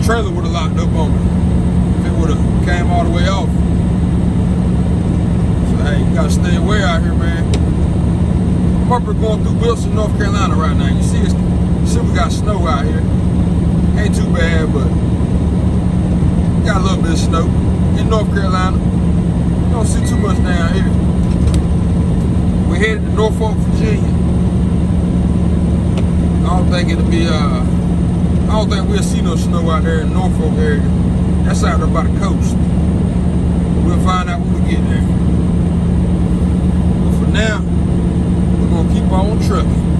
The trailer would have locked up on me. If it would have came all the way off. So hey, you gotta stay away out here, man. I'm up here going through Wilson, North Carolina right now. You see, you see we got snow out here. Ain't too bad, but got a little bit of snow in North Carolina. Don't see too much down here. We're headed to Norfolk, Virginia. I don't think it'll be uh I don't think we'll see no snow out there in Norfolk area. That's out there by the coast. We'll find out when we get there. But for now, we're going to keep on trucking.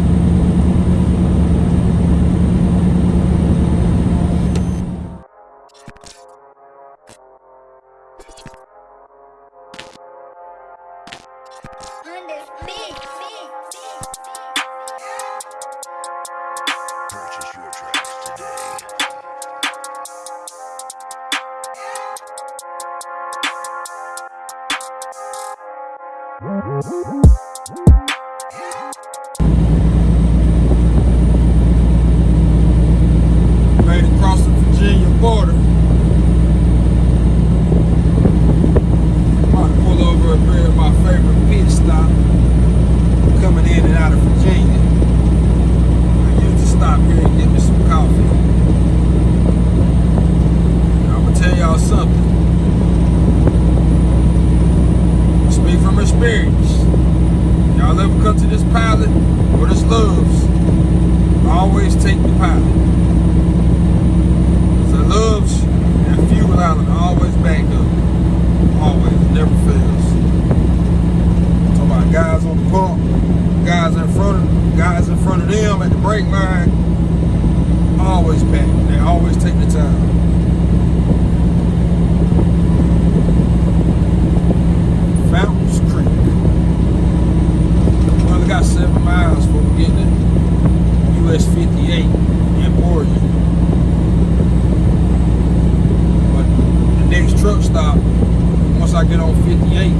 I get on 58,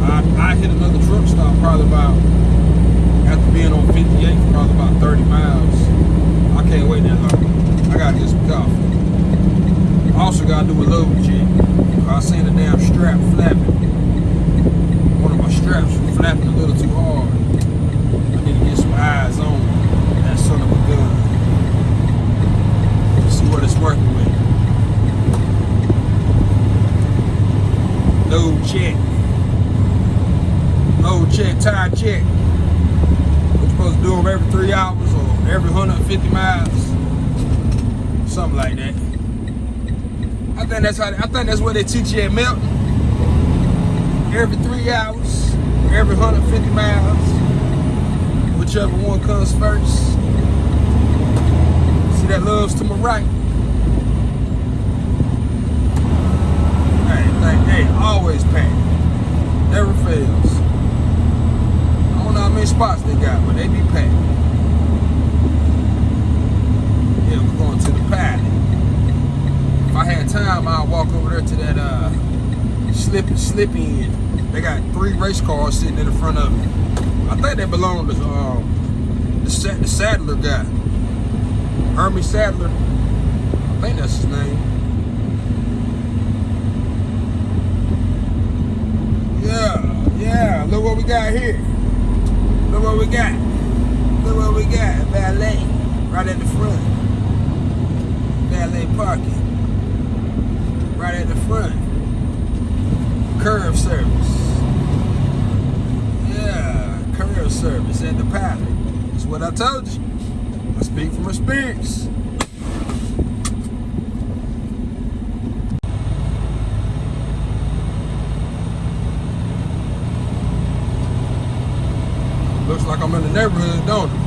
I, I hit another truck stop probably about, after being on 58 for probably about 30 miles. I can't wait that long. I gotta get some coffee. Also gotta do a load check. I seen a damn strap flapping. One of my straps was flapping a little too hard. I need to get some eyes on that son of a gun. To see what it's working with. No check. no check, tire check. We're supposed to do them every three hours or every 150 miles. Something like that. I think that's how I think that's what they teach you at Melton. Every three hours, every 150 miles, whichever one comes first. See that Love's to my right. Hey, always packed. Never fails. I don't know how many spots they got, but they be packed. Yeah, we're going to the paddock. If I had time, I'd walk over there to that uh slip slip in. They got three race cars sitting in the front of it. I think they belong to um the, the Sadler guy. Hermie Sadler. I think that's his name. Yeah, yeah. Look what we got here. Look what we got. Look what we got. Valet. Right at the front. Valet parking. Right at the front. Curve service. Yeah, curve service at the pilot. That's what I told you. I speak from experience. Looks like I'm in the neighborhood, don't it?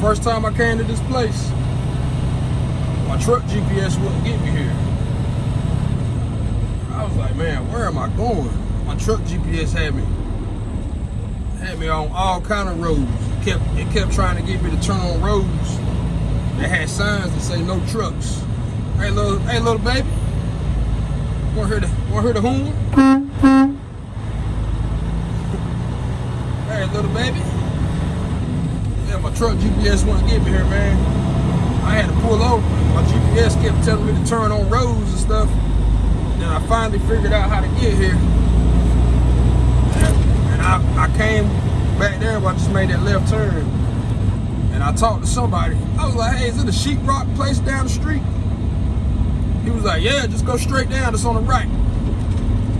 First time I came to this place, my truck GPS wouldn't get me here. I was like, man, where am I going? My truck GPS had me had me on all kind of roads. It kept it kept trying to get me to turn on roads that had signs that say no trucks. Hey little hey little baby. Want her to want her to horn? hey little baby. Yeah, my truck GPS wouldn't get me here, man. I had to pull over. My GPS kept telling me to turn on roads and stuff. Then I finally figured out how to get here. And, I, I came back there, but I just made that left turn. And I talked to somebody. I was like, hey, is it a sheetrock place down the street? He was like, yeah, just go straight down. It's on the right.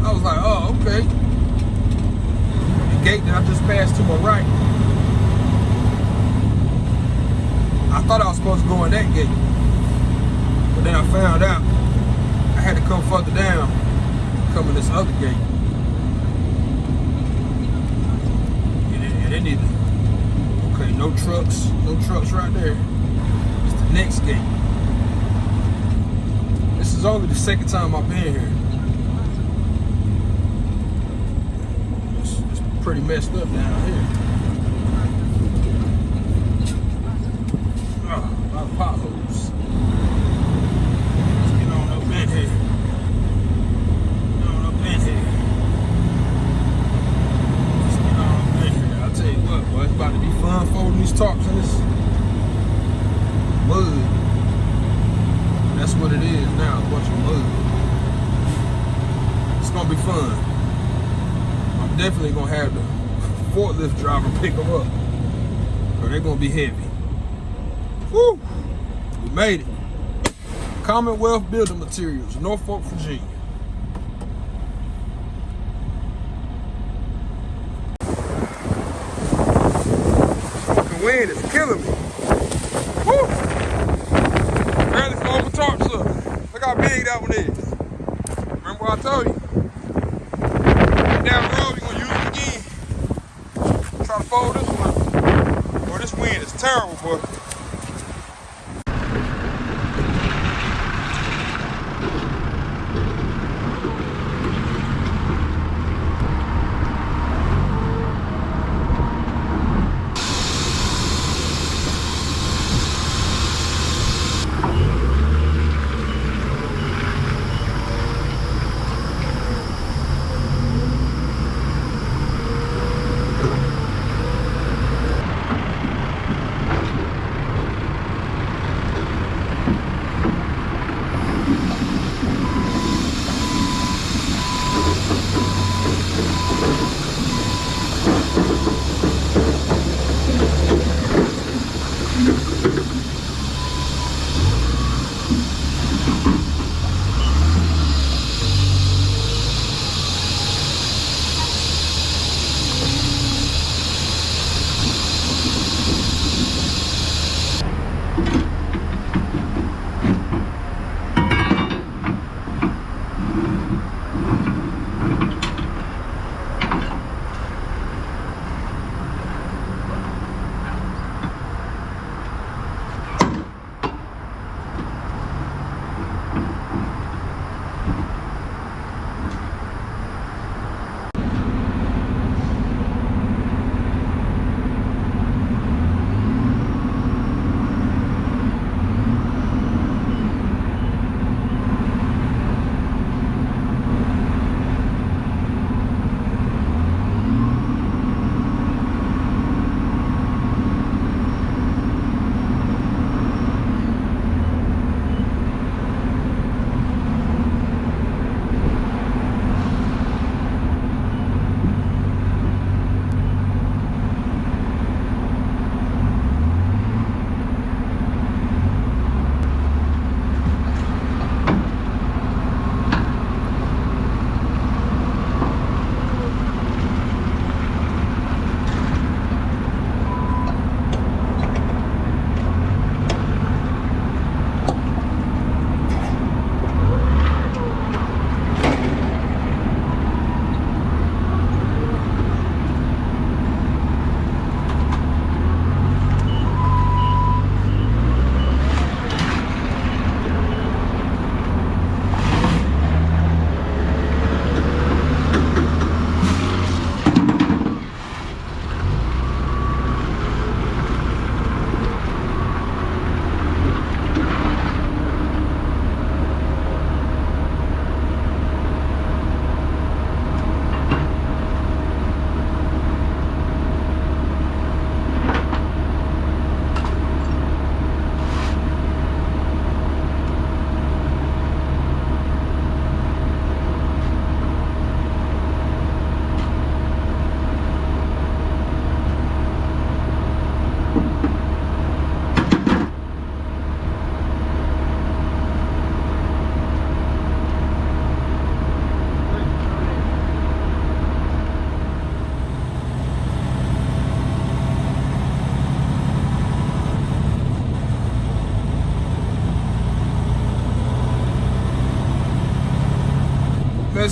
I was like, oh, okay. Gate that I just passed to my right. I thought I was supposed to go in that gate. But then I found out I had to come further down, come in this other gate. And it, and it okay, no trucks, no trucks right there. It's the next gate. This is only the second time I've been here. It's, it's pretty messed up down here. A lot of potholes. Let's get on. Get on. Let's get on. I'll tell you what, boy, it's about to be fun folding these tarps in this mud. That's what it is now, mud. It's gonna be fun. I'm definitely gonna have the forklift driver pick them up. Or they're gonna be heavy. Woo! We made it. Commonwealth Building Materials, Norfolk, Virginia. Fucking wind is killing me. Woo! Barely fold my tarps up. Look how big that one is. Remember what I told you? Down the road, it again. Try to fold this one. Boy, this wind is terrible, boy.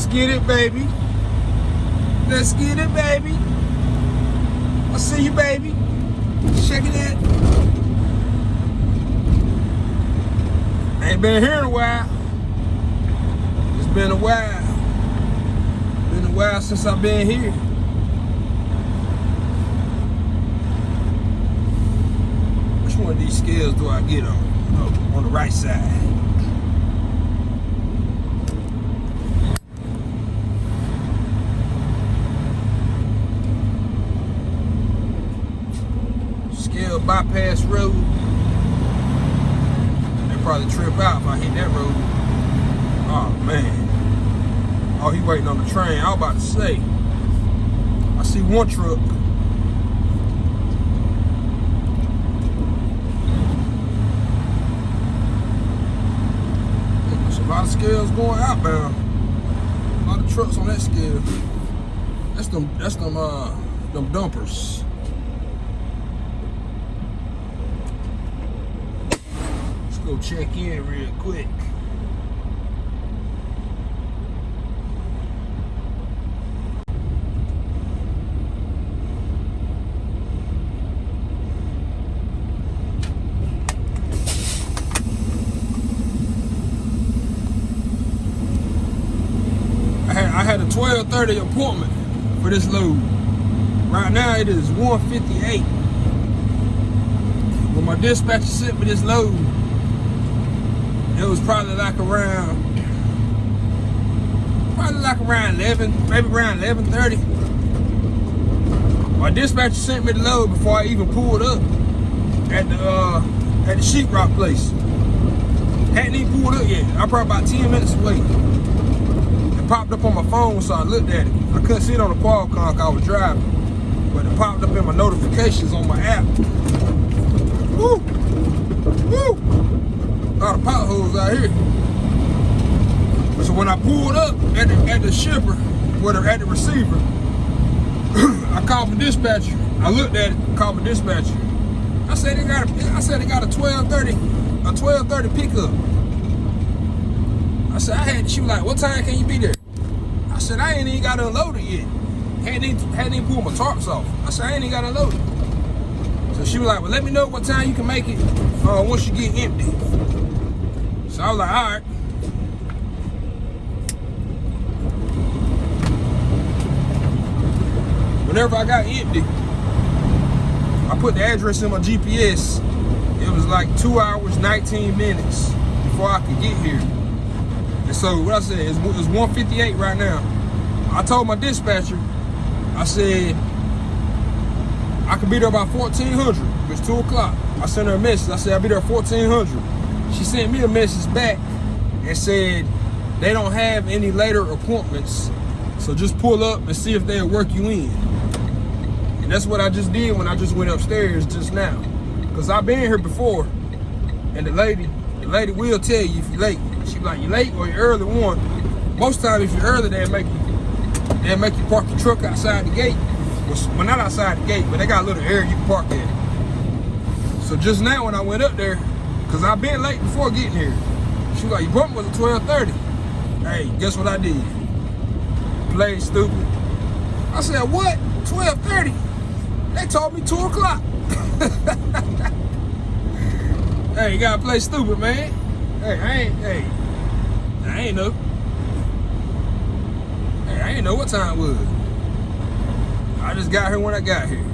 Let's get it, baby. Let's get it, baby. I see you, baby. Check it out. Ain't been here in a while. It's been a while. Been a while since I've been here. Which one of these scales do I get on? Oh, on the right side. Scale bypass road. They probably trip out if I hit that road. Oh man. Oh, he waiting on the train. I was about to say. I see one truck. There's a lot of scales going outbound. A lot of trucks on that scale. That's them. That's them. Uh, them dumpers. Let's go check in real quick. I had I had a 12:30 appointment for this load. Right now it is 158. When my dispatcher sent me this load, it was probably like around probably like around 11, maybe around 11:30. My dispatcher sent me the load before I even pulled up at the uh, at the sheetrock place. Hadn't even pulled up yet. I'm probably about 10 minutes away. It popped up on my phone, so I looked at it. I couldn't see it on the Qualcomm I was driving, but it popped up in my notifications on my app. Woo! A lot of potholes here. So when I pulled up at the, at the shipper, whether at the receiver, I called my dispatcher. I looked at it, called my dispatcher. I said they got a, I said they got a 1230, a 1230 pickup. I said I had she was like, what time can you be there? I said I ain't even got unloaded yet. Hadn't even, hadn't even pulled my tarps off. I said I ain't even got unloaded. So she was like, well let me know what time you can make it uh, once you get empty. I was like, all right. Whenever I got empty, I put the address in my GPS. It was like two hours, 19 minutes before I could get here. And so what I said is it's 158 right now. I told my dispatcher, I said I could be there by 1400. It's two o'clock. I sent her a message. I said I'll be there 1400. She sent me a message back and said they don't have any later appointments. So just pull up and see if they'll work you in. And that's what I just did when I just went upstairs just now. Cause I've been here before. And the lady, the lady will tell you if you're late. She like, you're late or you're early one. Most time if you're early, they'll make you they'll make you park your truck outside the gate. Well, not outside the gate, but they got a little area you can park at. So just now when I went up there, cause I've been late before getting here. She like, your appointment was at 1230. Hey, guess what I did? Played stupid. I said, what? 1230? They told me 2 o'clock. hey, you gotta play stupid, man. Hey, I ain't, hey, I ain't know. Hey, I ain't know what time it was. I just got here when I got here.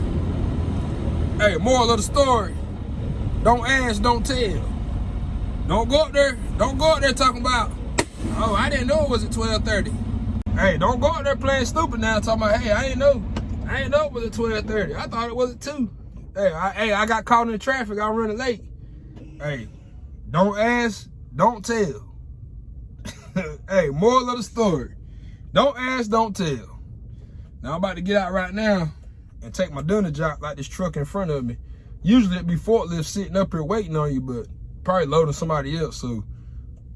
Hey, moral of the story. Don't ask, don't tell. Don't go up there, don't go up there talking about, oh, I didn't know it was at 1230. Hey, don't go up there playing stupid now talking about, hey, I ain't know. I ain't know it was at 1230. I thought it was at 2. Hey, I, hey, I got caught in the traffic. I'm running late. Hey, don't ask, don't tell. hey, moral of the story. Don't ask, don't tell. Now I'm about to get out right now and take my dinner job like this truck in front of me. Usually it'd be forklift sitting up here waiting on you, but probably loading somebody else. So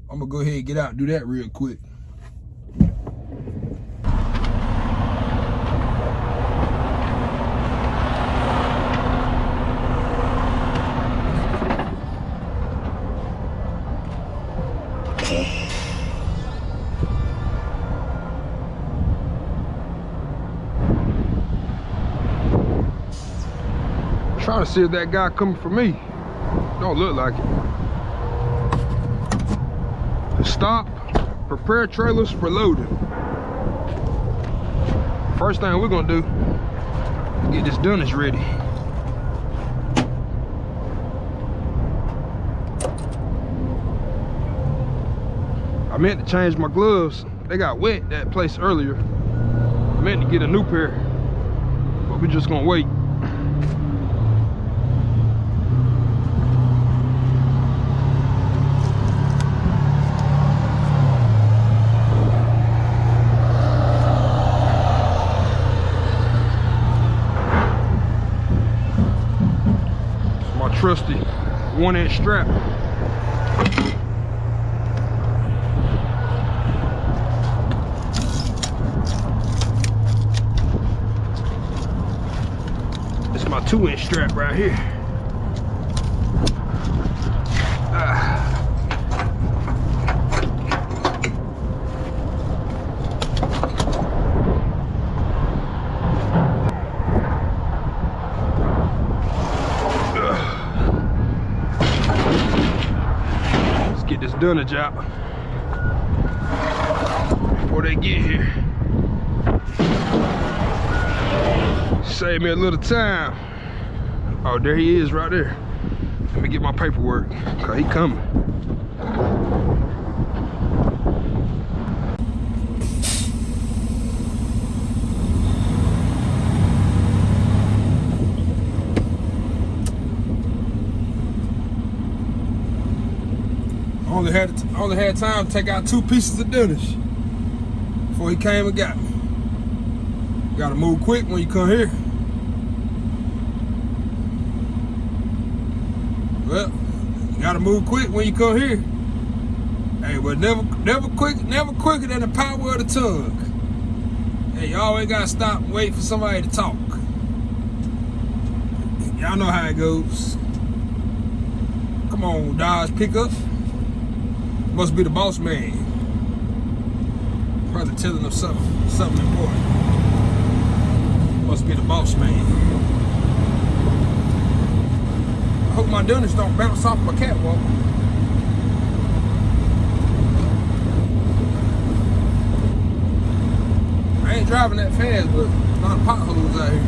I'm gonna go ahead and get out and do that real quick. trying to see if that guy coming for me. Don't look like it. Stop. Prepare trailers for loading. First thing we're gonna do, get this dunnage ready. I meant to change my gloves. They got wet that place earlier. I meant to get a new pair, but we're just gonna wait. It's my trusty one inch strap. It's my two inch strap right here. Get this dunnage before they get here. Save me a little time. Oh, there he is right there. Let me get my paperwork, cause he coming. Had only had time to take out two pieces of dunnage before he came and got me. Gotta move quick when you come here. Well, you gotta move quick when you come here. Hey, but never, never quick, never quicker than the power of the tongue. Hey, you always gotta stop and wait for somebody to talk. Y'all know how it goes. Come on, Dodge pickup. Must be the boss man. Probably telling them something, something important. Must be the boss man. I hope my dunnage don't bounce off my catwalk. I ain't driving that fast, but a lot of potholes out here.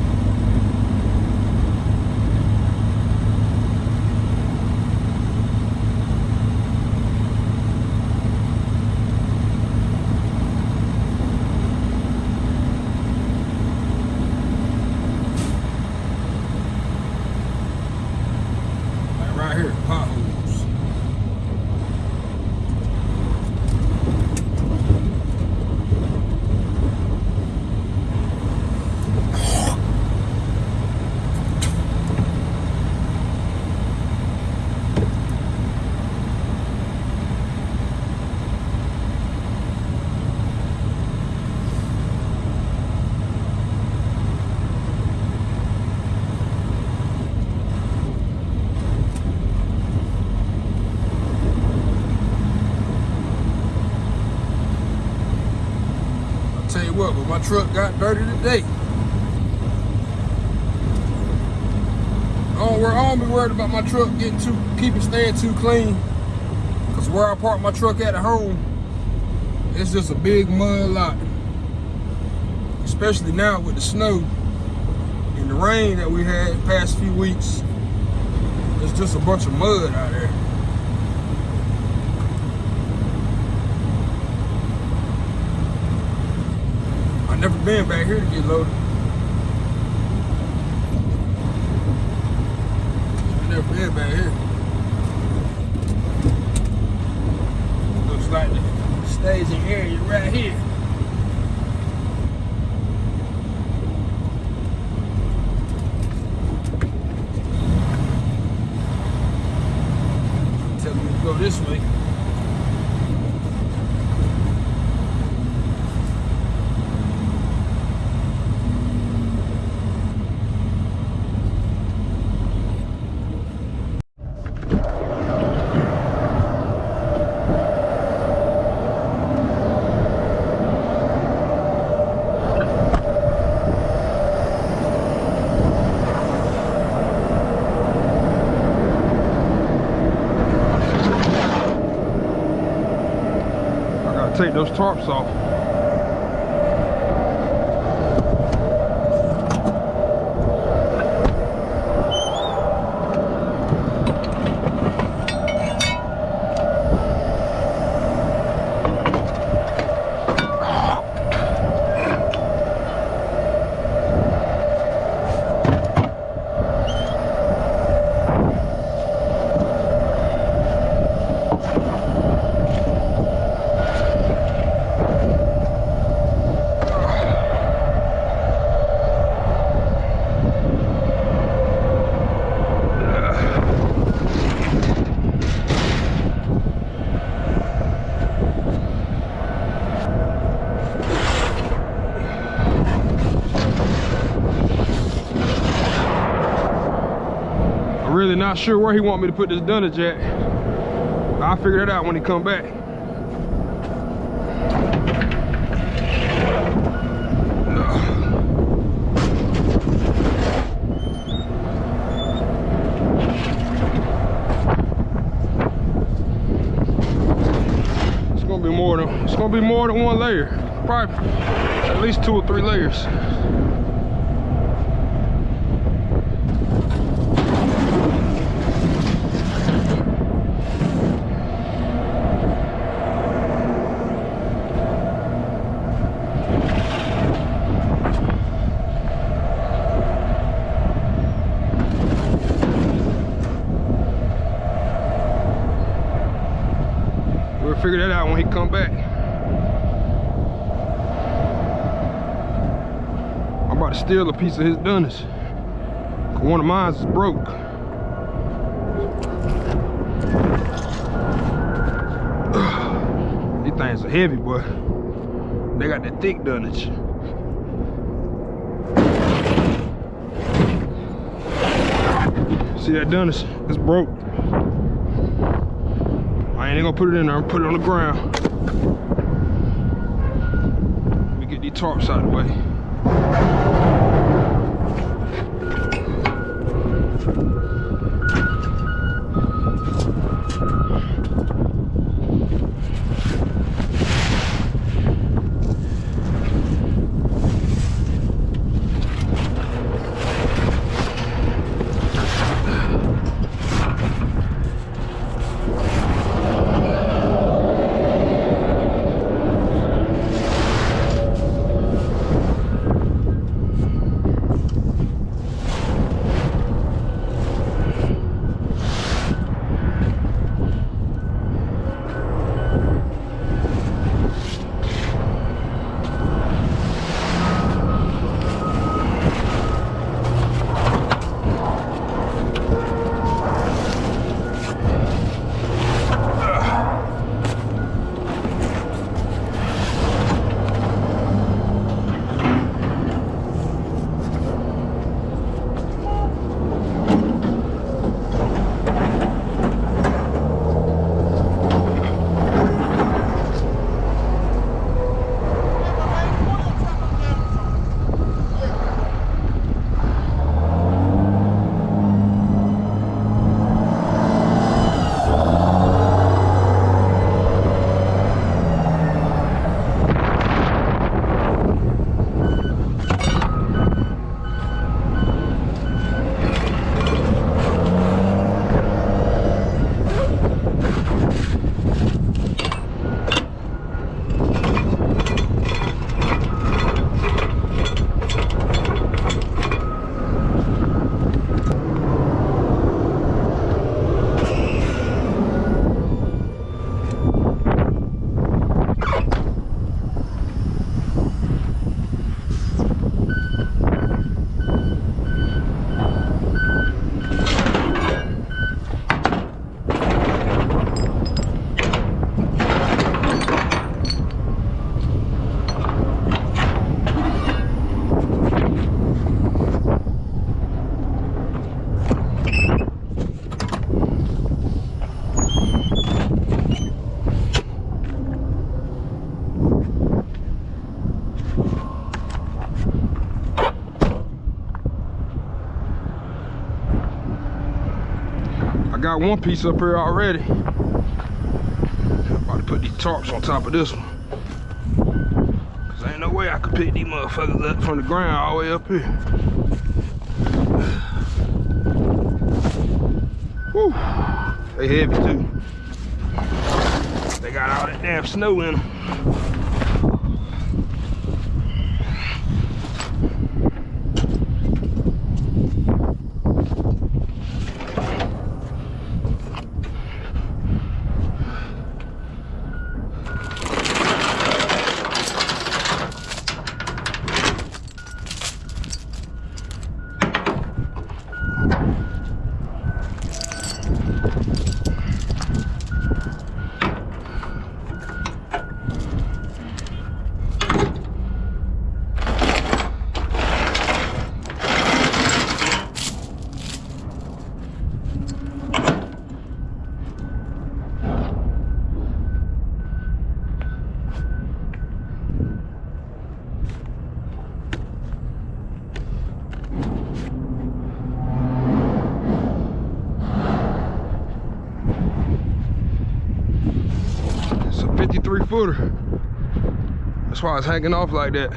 Like right here, potholes. I'll tell you what, but my truck got dirty today. I don't, worry, be worried about my truck getting too, keep it staying too clean. Cause where I park my truck at at home, it's just a big mud lot. Especially now with the snow and the rain that we had past few weeks. It's just a bunch of mud out there. I never been back here to get loaded. I never been back here. Those tarps off. I'm really not sure where he want me to put this dunnage at. I'll figure that out when he come back. It's gonna be more than it's gonna be more than one layer. Probably at least two or three layers. We'll figure that out when he come back. I'm about to steal a piece of his dunnage. One of mine is broke. These things are heavy, boy. They got that thick dunnage. See that dunnage? It's broke. I ain't gonna put it in there, I'm gonna put it on the ground. Let me get these tarps out of the way. I got one piece up here already. I'm about to put these tarps on top of this one. Cause ain't no way I could pick these motherfuckers up from the ground all the way up here. Whew. They heavy too. They got all that damn snow in them. It's a 53 footer. Why it's hanging off like that.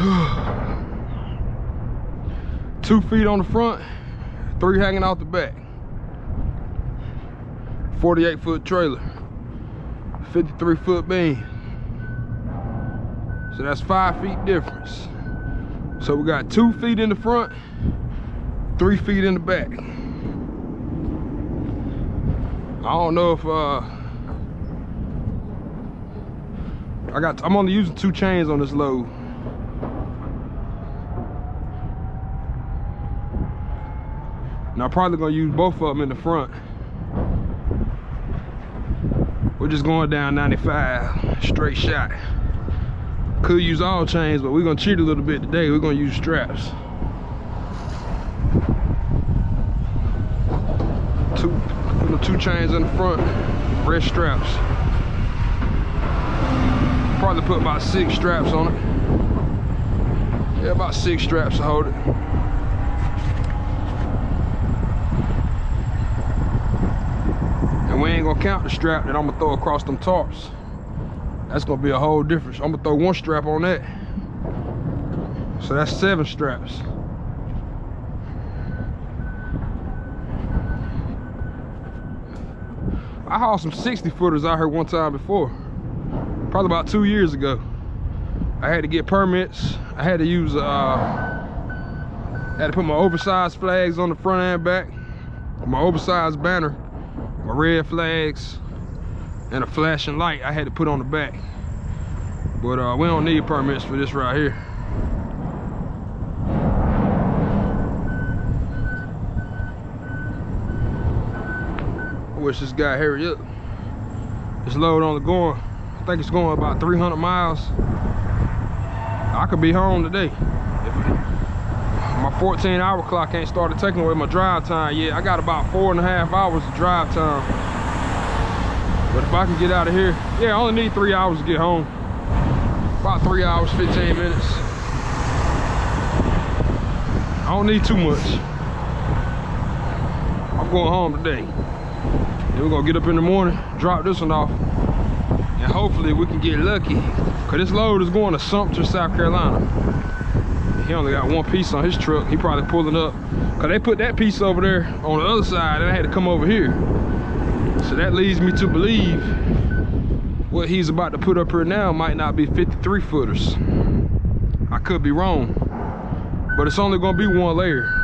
Two feet on the front, three hanging out the back. 48 foot trailer, 53 foot beam. So that's five feet difference. So we got two feet in the front, three feet in the back. I don't know if uh I got I'm only using two chains on this load. And I'm probably gonna use both of them in the front. We're just going down 95, straight shot. Could use all chains, but we're gonna cheat a little bit today. We're gonna use straps. Two, you know, two chains in the front, red straps. Probably put about six straps on it. Yeah, about six straps to hold it. And we ain't gonna count the strap that I'm gonna throw across them tarps. That's gonna be a whole difference. I'm gonna throw one strap on that. So that's seven straps. I hauled some 60 footers out here one time before. Probably about two years ago. I had to get permits. I had to use, uh, had to put my oversized flags on the front and back. My oversized banner, my red flags, and a flashing light I had to put on the back. But uh, we don't need permits for this right here. Wish this guy hurry up. This load only going, I think it's going about 300 miles. I could be home today. If my 14 hour clock ain't started taking away my drive time yet. I got about four and a half hours of drive time. But if I can get out of here, yeah, I only need three hours to get home. About three hours, 15 minutes. I don't need too much. I'm going home today. Then we're gonna get up in the morning, drop this one off, and hopefully we can get lucky. Cause this load is going to Sumter, South Carolina. He only got one piece on his truck. He probably pulling up. Cause they put that piece over there on the other side and I had to come over here. So that leads me to believe what he's about to put up here now might not be 53 footers. I could be wrong, but it's only gonna be one layer.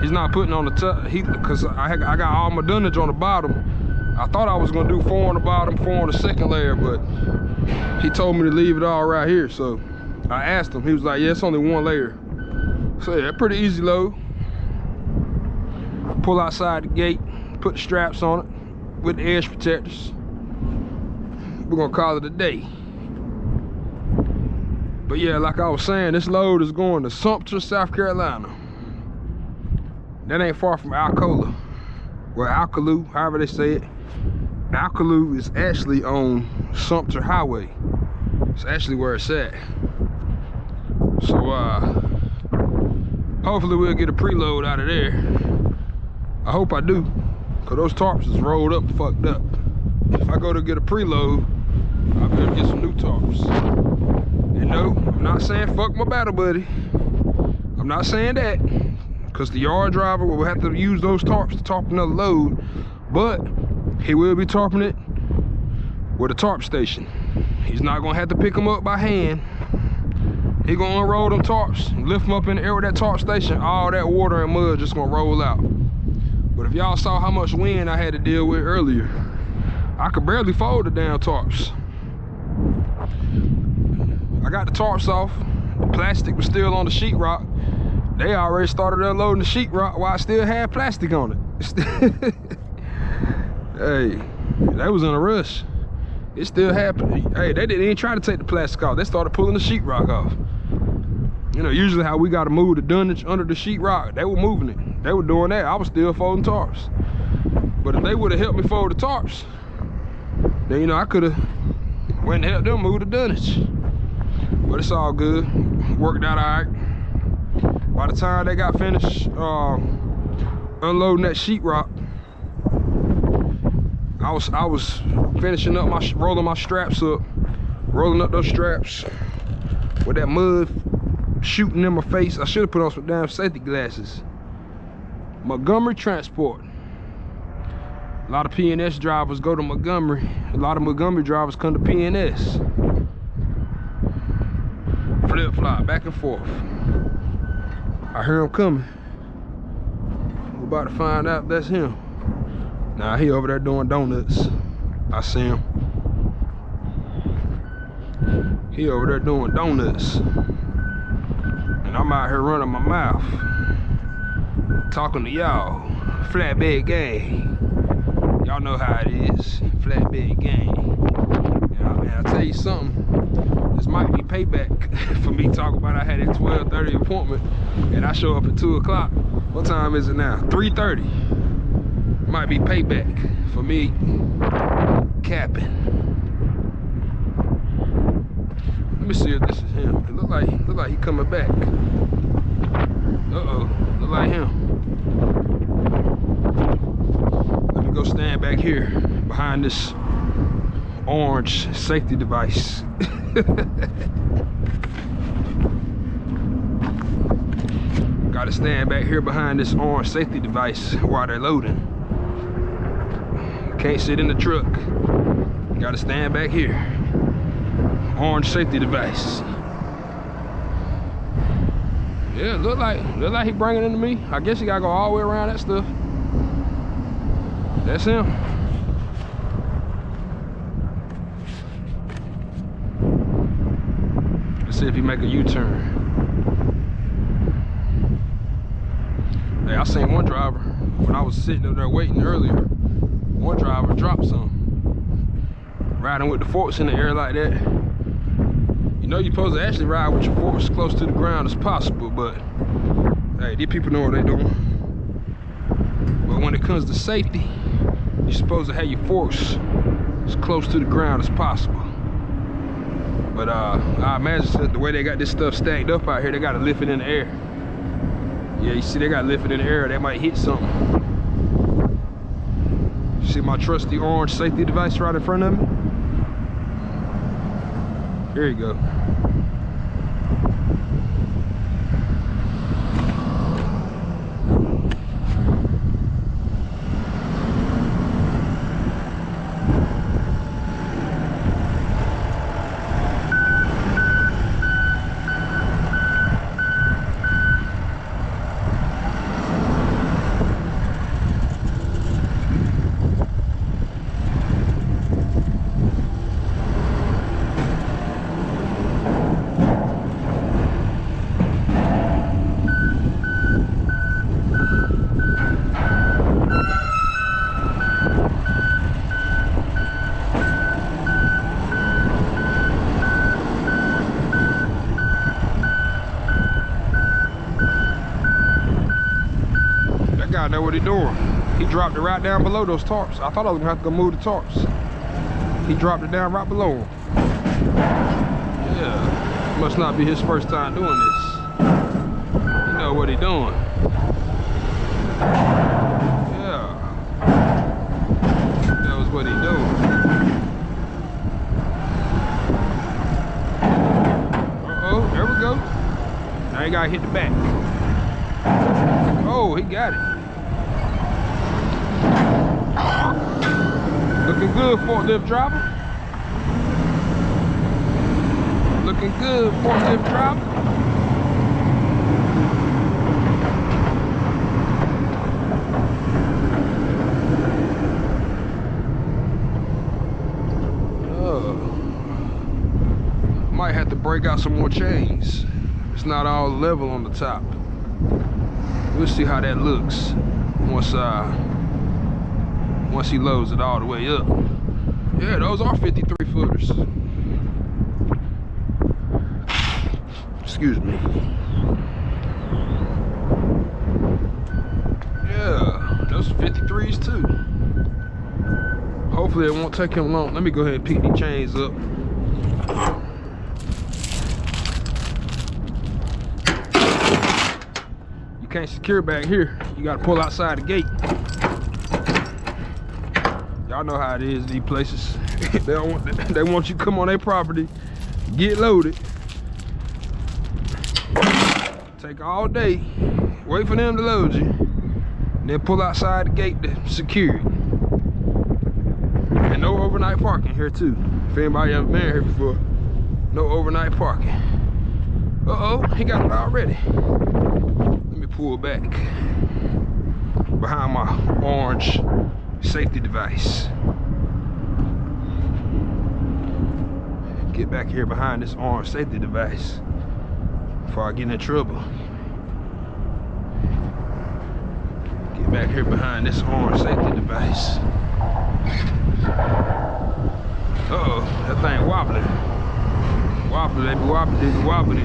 He's not putting on the top, he, cause I, I got all my dunnage on the bottom. I thought I was gonna do four on the bottom, four on the second layer, but he told me to leave it all right here. So I asked him, he was like, yeah, it's only one layer. So yeah, pretty easy load. Pull outside the gate, put the straps on it with the edge protectors. We're gonna call it a day. But yeah, like I was saying, this load is going to Sumter, South Carolina. That ain't far from Alcola. Well, Alcolu, however they say it. Alcolu is actually on Sumter Highway. It's actually where it's at. So uh hopefully we'll get a preload out of there. I hope I do. Cause those tarps is rolled up fucked up. if I go to get a preload, I'll be able to get some new tarps. And no, I'm not saying fuck my battle buddy. I'm not saying that. Cause the yard driver will have to use those tarps to tarp another load. But he will be tarping it with a tarp station. He's not gonna have to pick them up by hand. He gonna unroll them tarps, lift them up in the air with that tarp station. All that water and mud just gonna roll out. But if y'all saw how much wind I had to deal with earlier, I could barely fold the damn tarps. I got the tarps off. The plastic was still on the sheetrock. They already started unloading the sheetrock while I still had plastic on it. hey, they was in a rush. It still happened. Hey, they didn't even try to take the plastic off. They started pulling the sheetrock off. You know, usually how we gotta move the dunnage under the sheetrock, they were moving it. They were doing that. I was still folding tarps. But if they would have helped me fold the tarps, then you know I could have went and helped them move the dunnage. But it's all good. Worked out all right. By the time they got finished uh, unloading that sheetrock, I was I was finishing up my rolling my straps up, rolling up those straps with that mud shooting in my face. I should have put on some damn safety glasses. Montgomery Transport. A lot of PNS drivers go to Montgomery. A lot of Montgomery drivers come to PNS. Flip flop back and forth. I hear him coming. We're about to find out that's him. Nah, he over there doing donuts. I see him. He over there doing donuts. And I'm out here running my mouth. Talking to y'all. Flatbed gang. Y'all know how it is. Flatbed gang. Man, I'll tell you something. Might be payback for me talking about I had a 12:30 appointment and I show up at 2 o'clock. What time is it now? 3:30. Might be payback for me capping. Let me see if this is him. It look like look like he coming back. Uh-oh. Look like him. Let me go stand back here behind this orange safety device. Gotta stand back here behind this orange safety device while they're loading. Can't sit in the truck. Gotta stand back here. Orange safety device. Yeah, look like look like he bringing it to me. I guess he gotta go all the way around that stuff. That's him. Let's see if he make a U-turn. Hey, I seen one driver when I was sitting up there waiting earlier. One driver dropped some. Riding with the forks in the air like that. You know you're supposed to actually ride with your forks close to the ground as possible, but hey, these people know what they're doing. But when it comes to safety, you're supposed to have your forks as close to the ground as possible. But uh, I imagine the way they got this stuff stacked up out here, they gotta lift it in the air. Yeah, you see they gotta lift it in the air, they might hit something. See my trusty orange safety device right in front of me? Here you go. door. He dropped it right down below those tarps. I thought I was gonna have to go move the tarps. He dropped it down right below him. Yeah, must not be his first time doing this. You know what he doing. Yeah, that was what he doing. There we go. Now he gotta hit the back. Oh, he got it. Looking good, forklift driver. Looking good, forklift driver. Oh. Might have to break out some more chains. It's not all level on the top. We'll see how that looks once uh once he loads it all the way up. Yeah, those are 53 footers. Excuse me. Yeah, those are 53s too. Hopefully it won't take him long. Let me go ahead and pick these chains up. You can't secure back here. You gotta pull outside the gate. Know how it is these places. they don't want they want you to come on their property, get loaded. Take all day, wait for them to load you, then pull outside the gate to secure it. And no overnight parking here too. If anybody ever been here before, no overnight parking. Uh-oh, he got it already. Let me pull back behind my orange safety device. Get back here behind this orange safety device before I get in trouble. Get back here behind this orange safety device. Uh-oh, that thing wobbling. Wobbly, baby, wobbly, wobbly.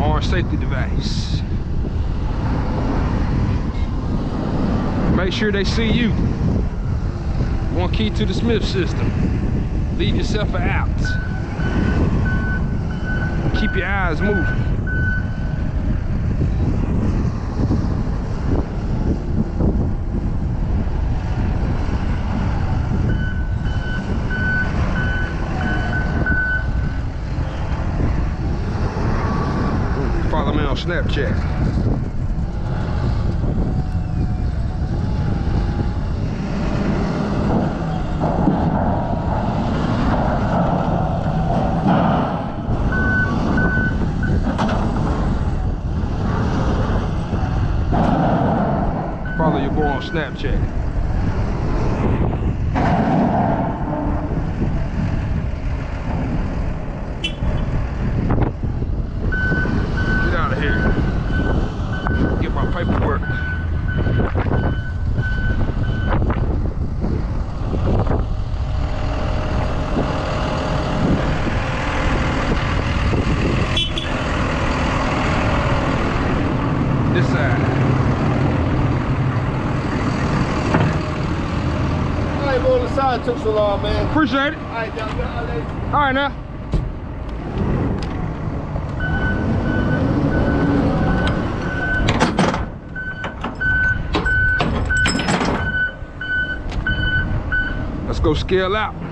Orange safety device. Make sure they see you. One key to the Smith system. Leave yourself out. Keep your eyes moving. Follow me on Snapchat. Snapchat. Took so long, man. Appreciate it. All right, down, down, down. All right now. Let's go scale out.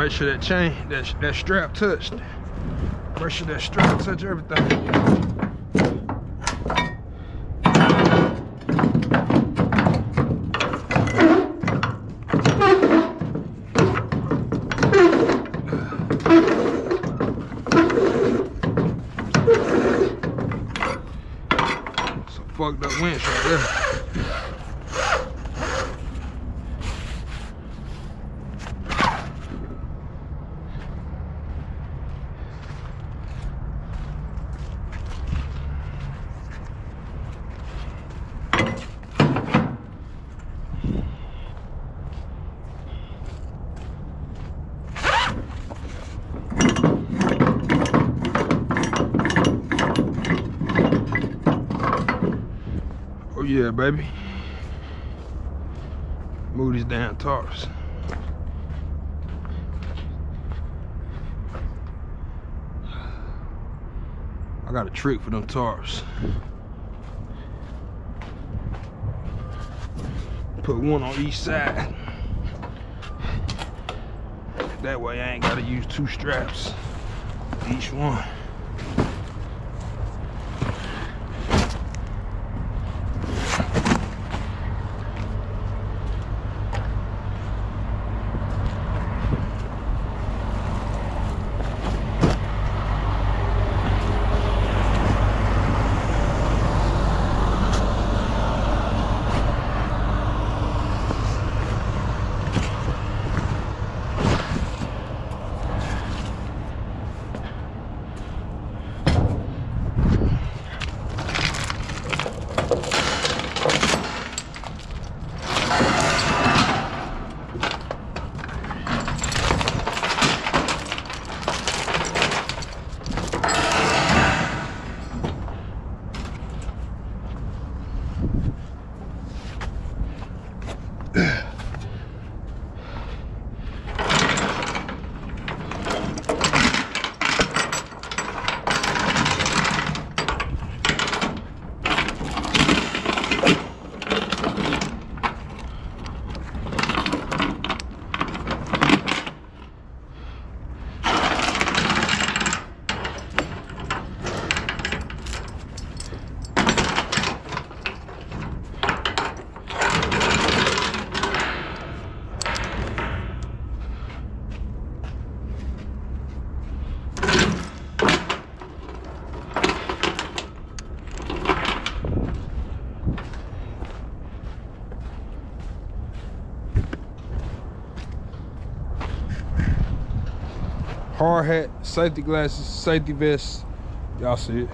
Make sure that chain, that that strap touched. Make sure that strap touch everything. Some fucked up winch right there. Oh yeah, baby. Move these damn tarps. I got a trick for them tarps. Put one on each side. That way I ain't gotta use two straps each one. Hard hat, safety glasses, safety vest. Y'all see it.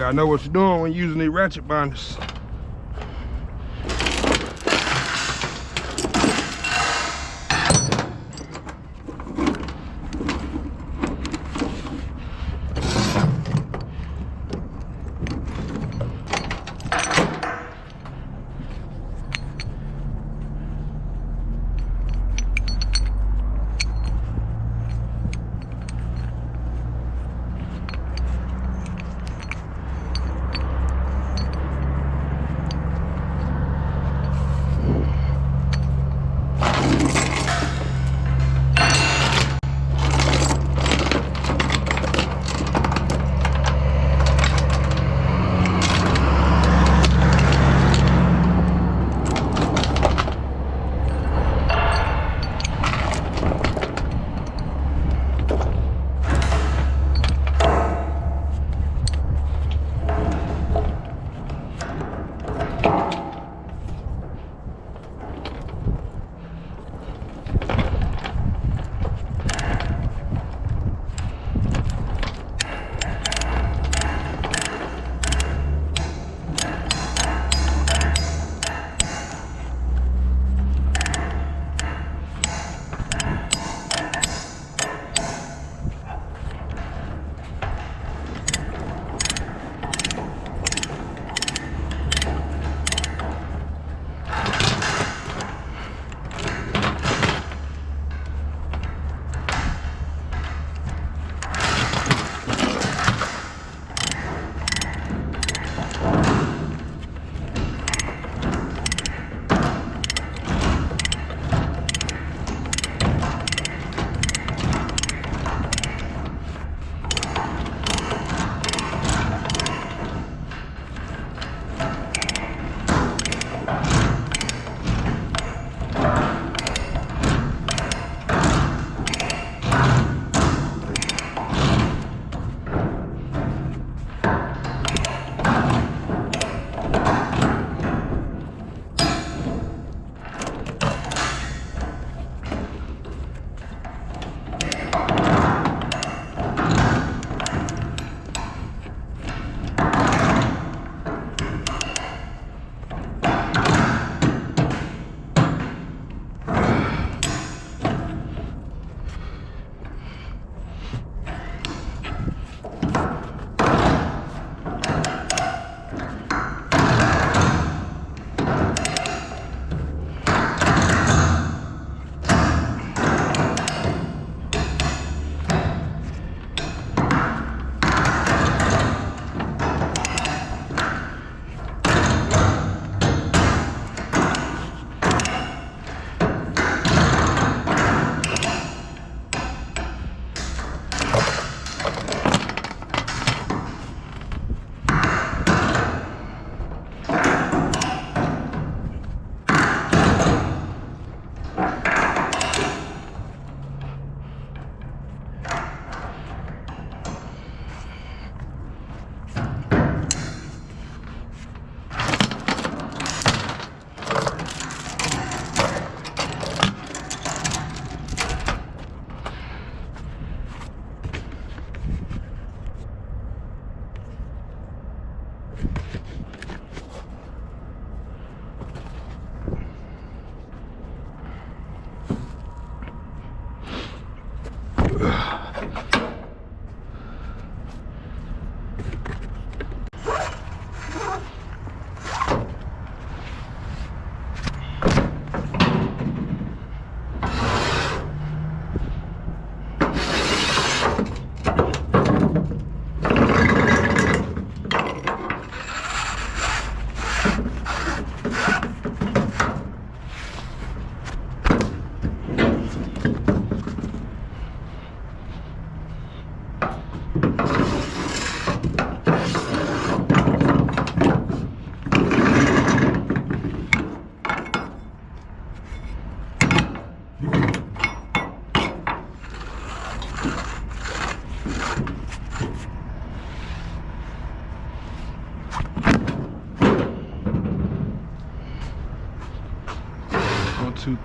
Gotta know what you're doing when you're using these ratchet binders.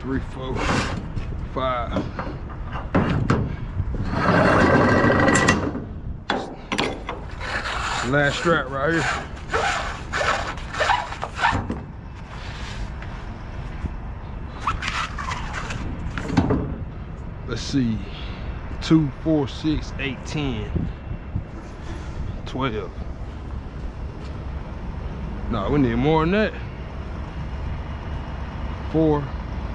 Three, four, five. Last strap right here. Let's see. Two, four, six, eight, ten. Twelve. No, we need more than that. Four,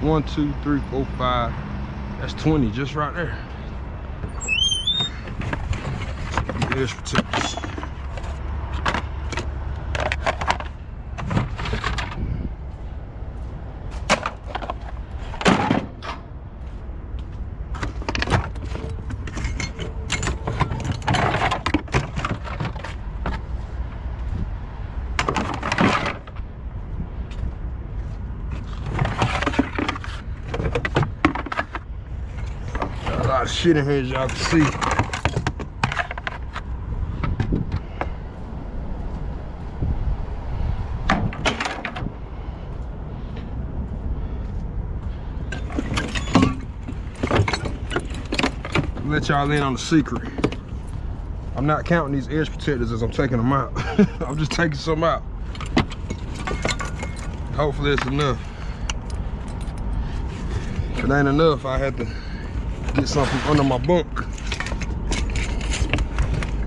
one, two, three, four, five. That's 20 just right there. Got a lot of shit in here as y'all can see. Let y'all in on the secret. I'm not counting these edge protectors as I'm taking them out. I'm just taking some out. Hopefully it's enough. If it ain't enough, I had to get something under my bunk.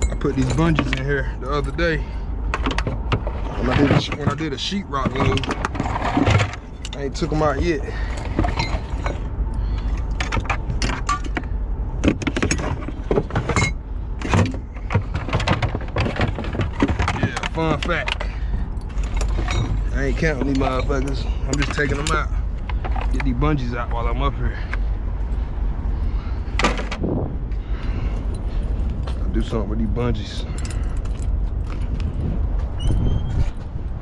I put these bungees in here the other day when I did a, when I did a sheetrock load. I ain't took them out yet. Yeah, fun fact. I ain't counting these motherfuckers. I'm just taking them out. Get these bungees out while I'm up here. Something with these bungees.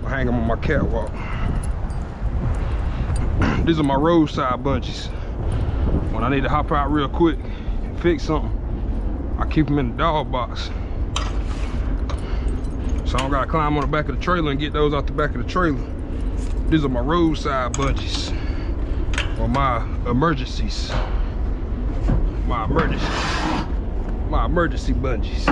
I hang them on my catwalk. These are my roadside bungees. When I need to hop out real quick and fix something, I keep them in the dog box. So I don't gotta climb on the back of the trailer and get those out the back of the trailer. These are my roadside bungees. Or my emergencies. My emergencies emergency bungees.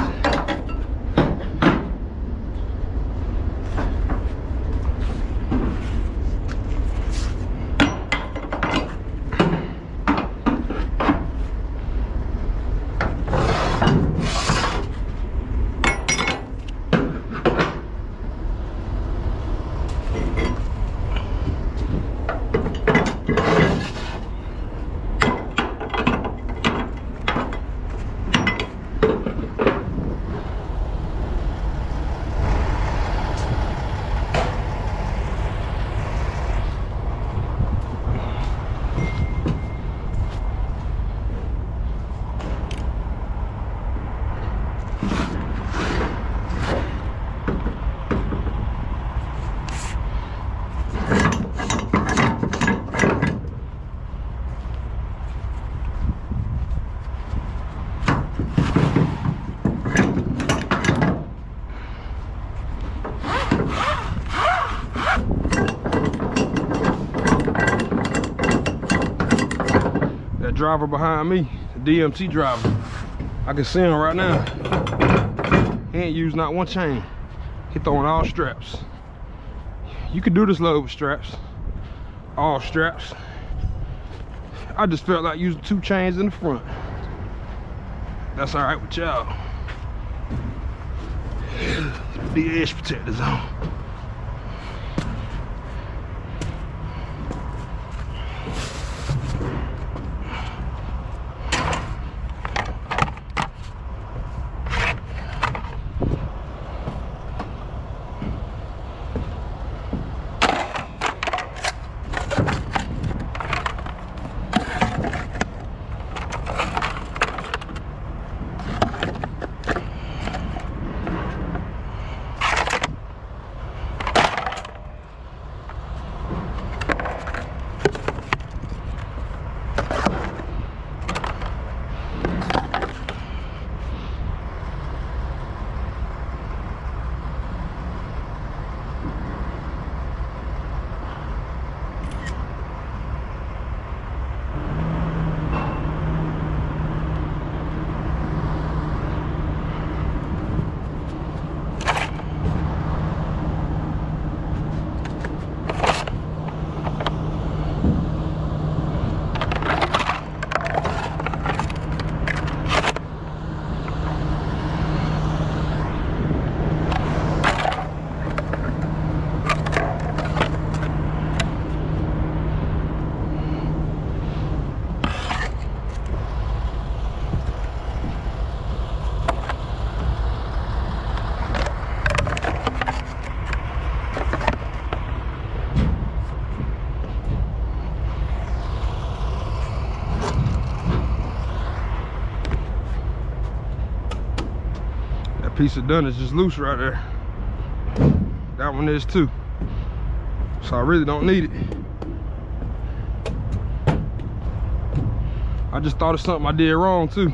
That driver behind me, the DMT driver, I can see him right now. He ain't used not one chain. He throwing all straps. You could do this load with straps. All straps. I just felt like using two chains in the front. That's all right with y'all. The edge protectors on. Piece of dunnage just loose right there. That one is too. So I really don't need it. I just thought of something I did wrong too.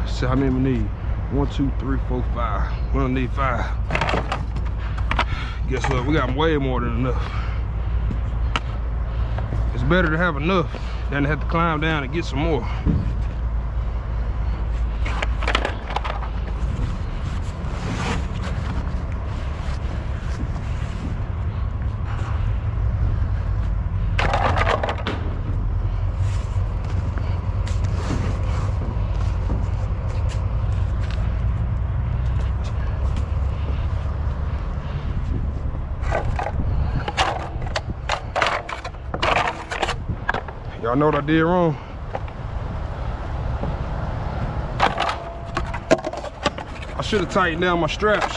Let's see how many we need. One, two, three, four, five. We don't need five. Guess what? We got way more than enough. It's better to have enough than to have to climb down and get some more. Did wrong? I should have tightened down my straps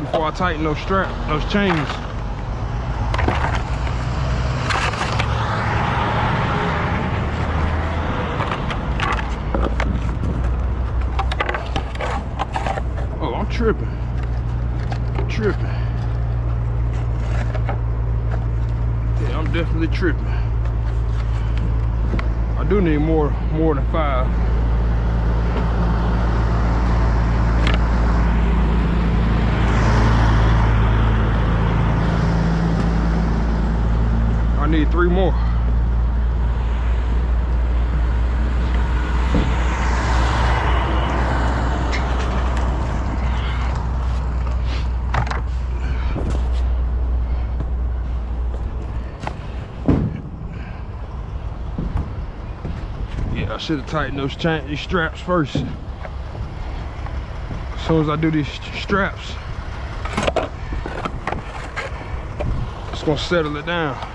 before I tighten those strap, those chains. Oh, I'm tripping. Tripping. Yeah, I'm definitely tripping. I do need more than five. I need three more. Yeah, I should have tightened those chain, these straps first. As soon as I do these straps, it's gonna settle it down.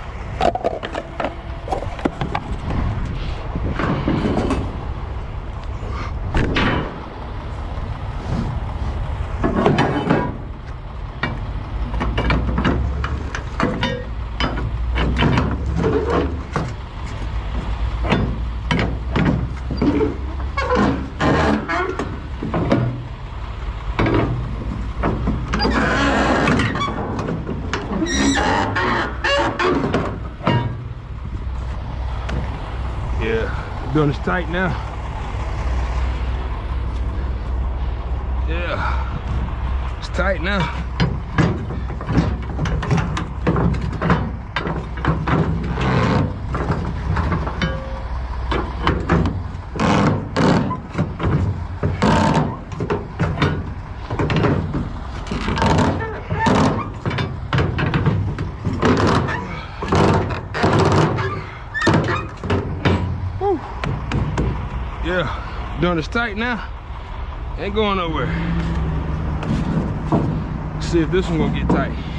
Gun is tight now. Yeah, it's tight now. This tight now. Ain't going nowhere. See if this one gonna get tight.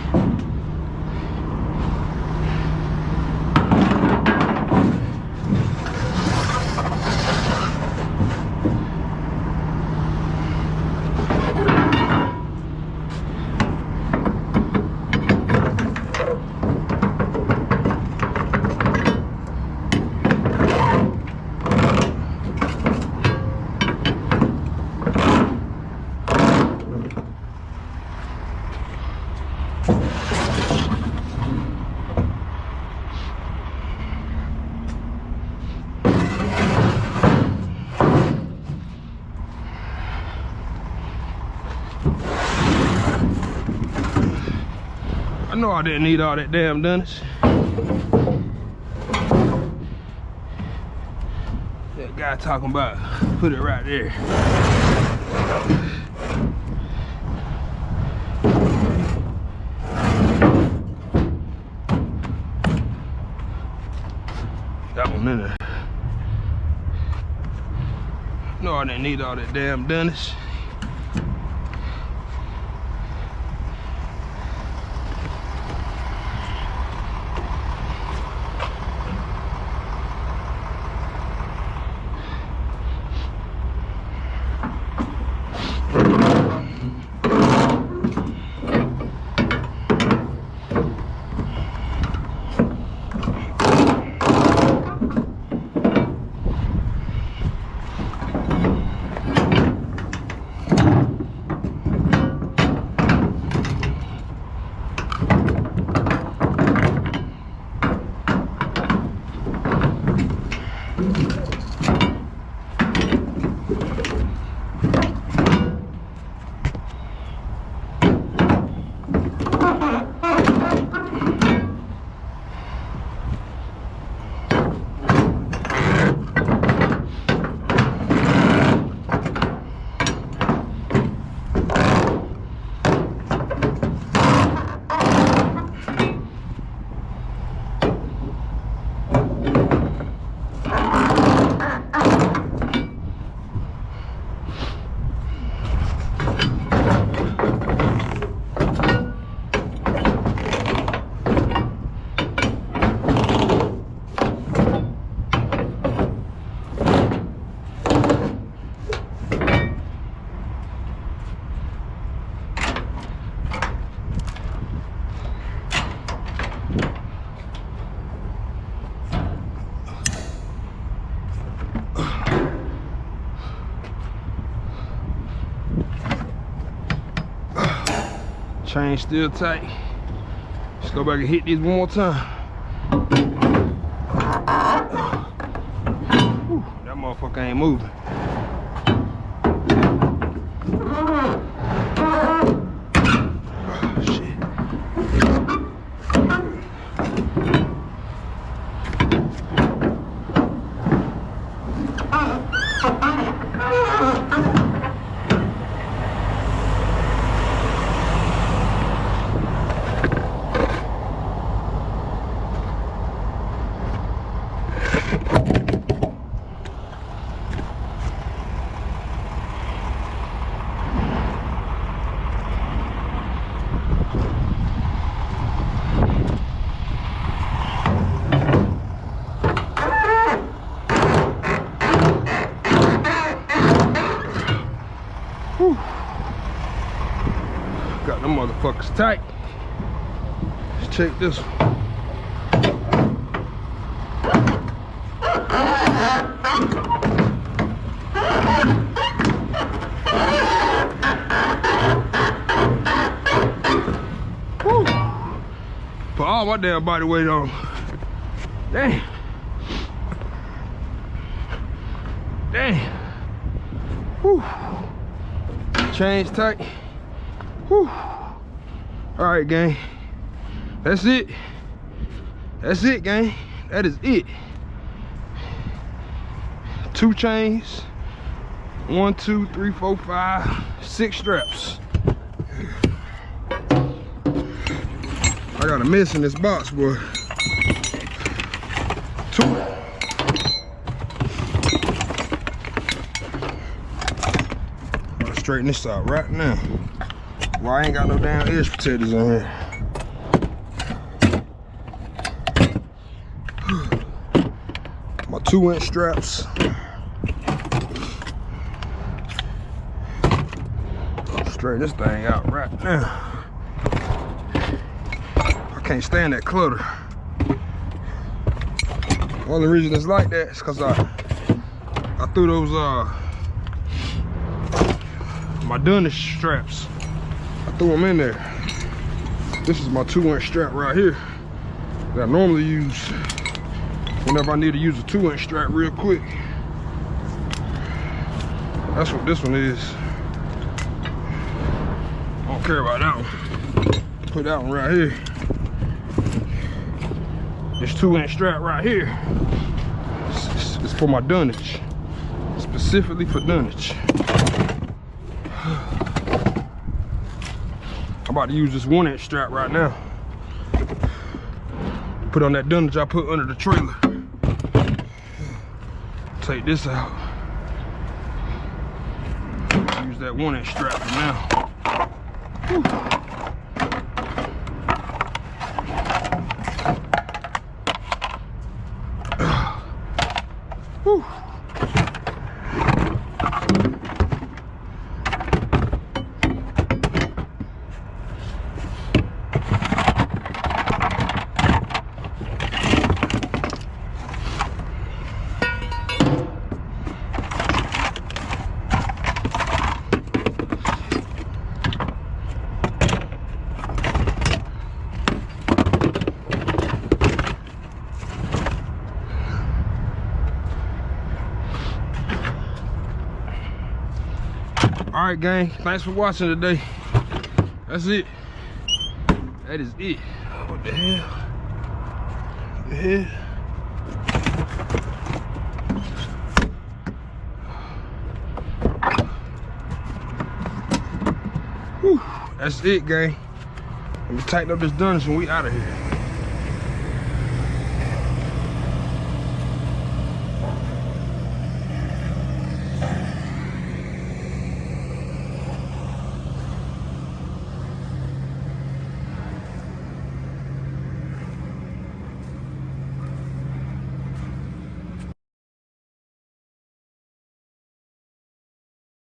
I didn't need all that damn dunnage. That guy talking about put it right there. That one in there. No, I didn't need all that damn dunnage. Chain still tight. Let's go back and hit these one more time. Whew, that motherfucker ain't moving. Oh, shit. Got them motherfuckers tight. Let's check this one. Put all my damn body weight on. Damn. Damn. Whew. Chains tight. Whew. All right, gang. That's it. That's it, gang. That is it. Two chains. One, two, three, four, five, six straps. I got a miss in this box, boy. Two. straighten this out right now. Well, I ain't got no damn edge protectors on here. My two inch straps. Straighten this thing out right now. I can't stand that clutter. Only reason it's like that is because I I threw those uh my dunnage straps. I threw them in there. This is my two inch strap right here that I normally use whenever I need to use a two inch strap real quick. That's what this one is. I don't care about that one. Put that one right here. This two inch strap right here. It's, it's- it's for my dunnage. Specifically for dunnage. I'm about to use this one inch strap right now. Put on that dunnage I put under the trailer. Take this out. Use that one inch strap for now. Right, gang. Thanks for watching today. That's it. That is it. What the hell? What the hell? Whew. That's it, gang. Let me tighten up this dunnage and we out of here.